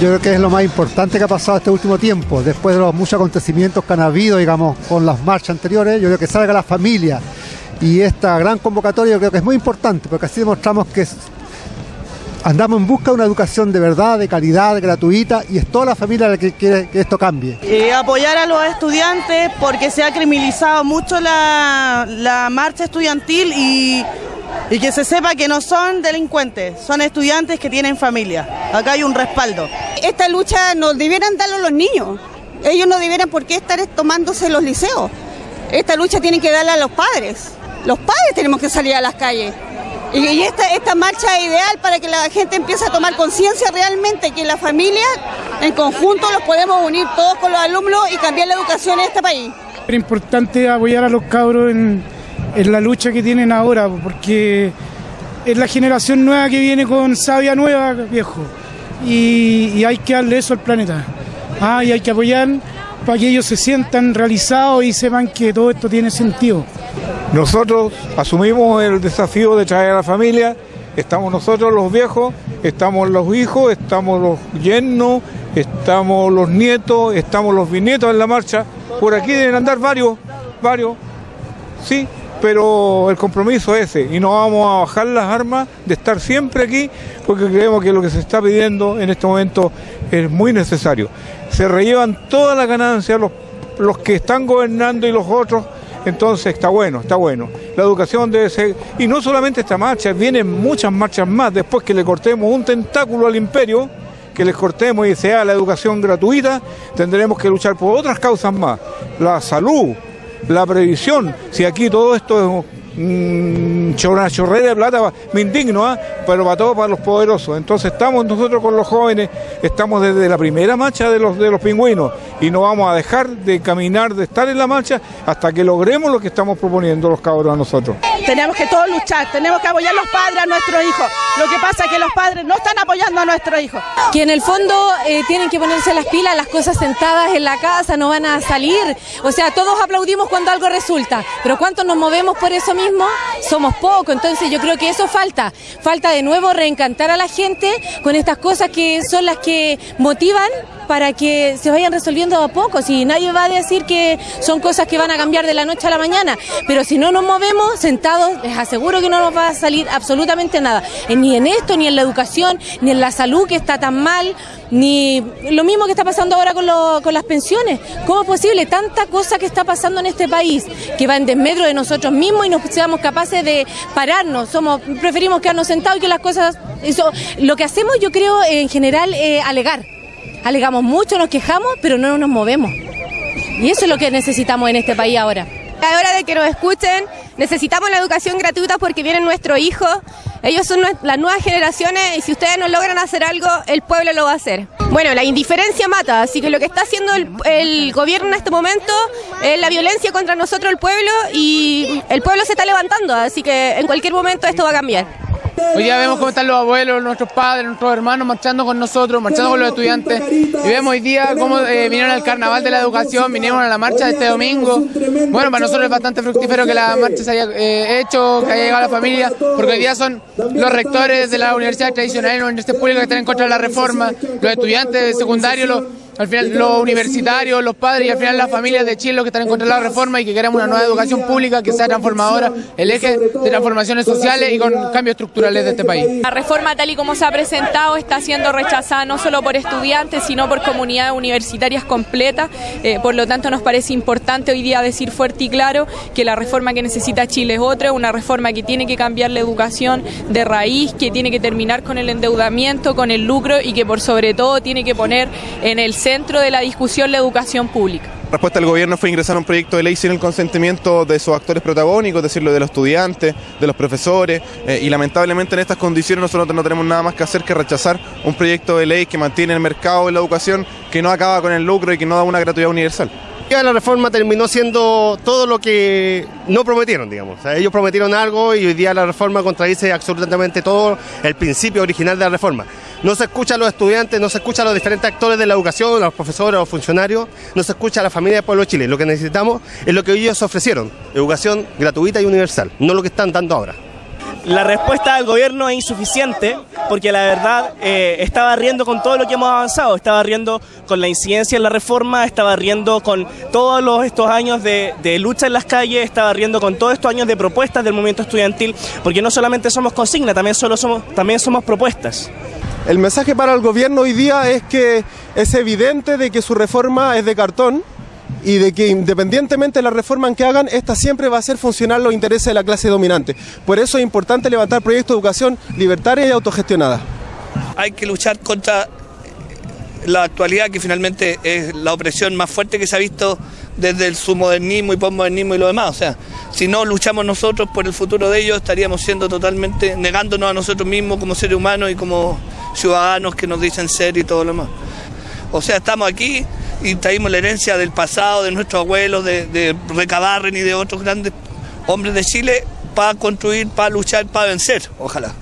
yo creo que es lo más importante que ha pasado este último tiempo, después de los muchos acontecimientos que han habido, digamos, con las marchas anteriores, yo creo que salga la familia y esta gran convocatoria yo creo que es muy importante, porque así demostramos que andamos en busca de una educación de verdad, de calidad, gratuita, y es toda la familia la que quiere que esto cambie. Eh, apoyar a los estudiantes porque se ha criminalizado mucho la, la marcha estudiantil y, y que se sepa que no son delincuentes, son estudiantes que tienen familia. Acá hay un respaldo. Esta lucha nos debieran darlo los niños. Ellos no debieran por qué estar tomándose los liceos. Esta lucha tienen que darla a los padres. Los padres tenemos que salir a las calles. Y esta, esta marcha es ideal para que la gente empiece a tomar conciencia realmente que la familia, en conjunto, los podemos unir todos con los alumnos y cambiar la educación en este país. Es importante apoyar a los cabros en, en la lucha que tienen ahora, porque es la generación nueva que viene con sabia nueva, viejo. Y, y hay que darle eso al planeta. Ah, y hay que apoyar para que ellos se sientan realizados y sepan que todo esto tiene sentido. Nosotros asumimos el desafío de traer a la familia, estamos nosotros los viejos, estamos los hijos, estamos los yernos, estamos los nietos, estamos los bisnietos en la marcha. Por aquí deben andar varios, varios, sí, pero el compromiso es ese y no vamos a bajar las armas de estar siempre aquí porque creemos que lo que se está pidiendo en este momento es muy necesario. Se rellevan todas las ganancias los, los que están gobernando y los otros entonces está bueno, está bueno. La educación debe ser, y no solamente esta marcha, vienen muchas marchas más después que le cortemos un tentáculo al imperio, que les cortemos y sea la educación gratuita, tendremos que luchar por otras causas más. La salud, la previsión, si aquí todo esto es una chorrera de plata, me indigno, ¿ah? pero para todos, para los poderosos. Entonces estamos nosotros con los jóvenes, estamos desde la primera marcha de los, de los pingüinos y no vamos a dejar de caminar, de estar en la marcha hasta que logremos lo que estamos proponiendo los cabros a nosotros. Tenemos que todos luchar, tenemos que apoyar a los padres a nuestros hijos. Lo que pasa es que los padres no están apoyando a nuestros hijos. Que en el fondo eh, tienen que ponerse las pilas, las cosas sentadas en la casa no van a salir. O sea, todos aplaudimos cuando algo resulta, pero ¿cuántos nos movemos por eso mismo? Somos pocos, entonces yo creo que eso falta. Falta de nuevo reencantar a la gente con estas cosas que son las que motivan para que se vayan resolviendo a poco. Si nadie va a decir que son cosas que van a cambiar de la noche a la mañana, pero si no nos movemos sentados, les aseguro que no nos va a salir absolutamente nada. Eh, Ni en esto, ni en la educación, ni en la salud que está tan mal, ni lo mismo que está pasando ahora con, lo- con las pensiones. ¿Cómo es posible tanta cosa que está pasando en este país que va en desmedro de nosotros mismos y no seamos capaces de pararnos? Somos, preferimos quedarnos sentados y que las cosas... Eso, lo que hacemos yo creo en general es alegar. Alegamos mucho, nos quejamos, pero no nos movemos. Y eso es lo que necesitamos en este país ahora. Es hora de que nos escuchen. Necesitamos la educación gratuita porque vienen nuestros hijos. Ellos son las nuevas generaciones y si ustedes no logran hacer algo, el pueblo lo va a hacer. Bueno, la indiferencia mata, así que lo que está haciendo el, el gobierno en este momento es la violencia contra nosotros, el pueblo, y el pueblo se está levantando, así que en cualquier momento esto va a cambiar. Hoy día vemos cómo están los abuelos, nuestros padres, nuestros hermanos marchando con nosotros, marchando con los estudiantes. Y vemos hoy día cómo eh, vinieron al carnaval de la educación, vinieron a la marcha de este domingo. Bueno, para nosotros es bastante fructífero que la marcha se haya eh, hecho, que haya llegado a la familia, porque hoy día son los rectores de las universidades tradicionales, las universidades públicas que están en contra de la reforma, los estudiantes secundarios, los, al final los universitarios, los padres y al final las familias de Chile los que están en contra de la reforma y que queremos una nueva educación pública que sea transformadora, el eje de transformaciones sociales y con cambios estructurales de este país. La reforma tal y como se ha presentado está siendo rechazada no solo por estudiantes, sino por comunidades universitarias completas. Eh, por lo tanto, nos parece importante hoy día decir fuerte y claro que la reforma que necesita Chile es otra, una reforma que tiene que cambiar la educación de raíz, que tiene que terminar con el endeudamiento, con el lucro y que por sobre todo tiene que poner en el centro de la discusión la educación pública. La respuesta del gobierno fue ingresar un proyecto de ley sin el consentimiento de sus actores protagónicos, es decir, de los estudiantes, de los profesores, eh, y lamentablemente en estas condiciones nosotros no tenemos nada más que hacer que rechazar un proyecto de ley que mantiene el mercado de la educación, que no acaba con el lucro y que no da una gratuidad universal. La reforma terminó siendo todo lo que no prometieron, digamos. Ellos prometieron algo y hoy día la reforma contradice absolutamente todo el principio original de la reforma. No se escucha a los estudiantes, no se escucha a los diferentes actores de la educación, a los profesores, a los funcionarios, no se escucha a la familia del pueblo de Chile. Lo que necesitamos es lo que ellos ofrecieron, educación gratuita y universal, no lo que están dando ahora. La respuesta del gobierno es insuficiente porque la verdad eh, estaba riendo con todo lo que hemos avanzado, estaba riendo con la incidencia en la reforma, estaba riendo con todos los, estos años de, de lucha en las calles, estaba riendo con todos estos años de propuestas del movimiento estudiantil, porque no solamente somos consigna, también, solo somos, también somos propuestas. El mensaje para el gobierno hoy día es que es evidente de que su reforma es de cartón y de que independientemente de la reforma que hagan, esta siempre va a ser funcional los intereses de la clase dominante. Por eso es importante levantar proyectos de educación libertaria y autogestionada. Hay que luchar contra la actualidad, que finalmente es la opresión más fuerte que se ha visto desde su modernismo y postmodernismo y lo demás. O sea, si no luchamos nosotros por el futuro de ellos, estaríamos siendo totalmente negándonos a nosotros mismos como seres humanos y como ciudadanos que nos dicen ser y todo lo demás. O sea, estamos aquí y traímos la herencia del pasado, de nuestros abuelos, de, de Recabarren y de otros grandes hombres de Chile para construir, para luchar, para vencer, ojalá.